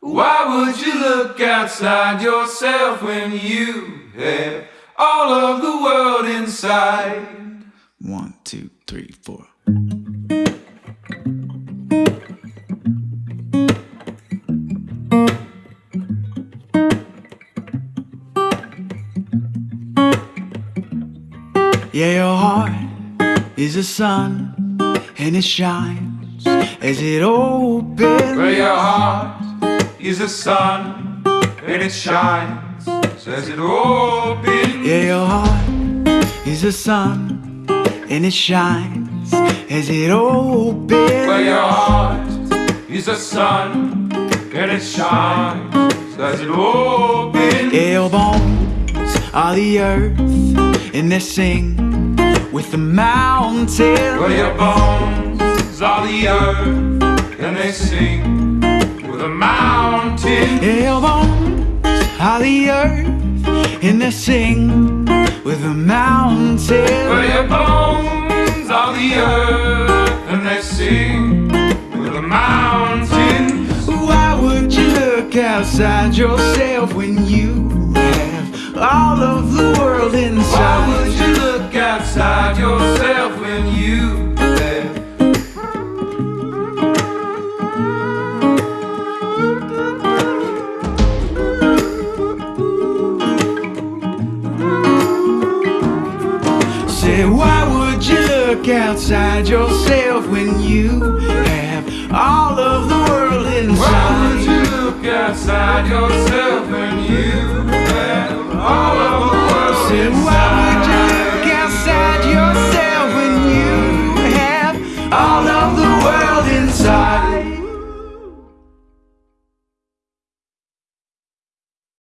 Why would you look outside yourself when you have all of the world inside? One, two, three, four. Yeah, your heart is a sun and it shines as it opens. Where your heart is the sun and it shines as it opens. Yeah, your heart is a sun and it shines as it opens. Where your heart is the sun and it shines as it opens. Yeah, your bones are the earth and they sing with the mountains. Where your bones are the earth and they sing the your bones are the earth and they sing with the mountains. Where your bones are the earth and they sing with the mountains. Why would you look outside yourself when you have all of the world inside? Outside yourself when you have all of the world Why would inside? you look outside yourself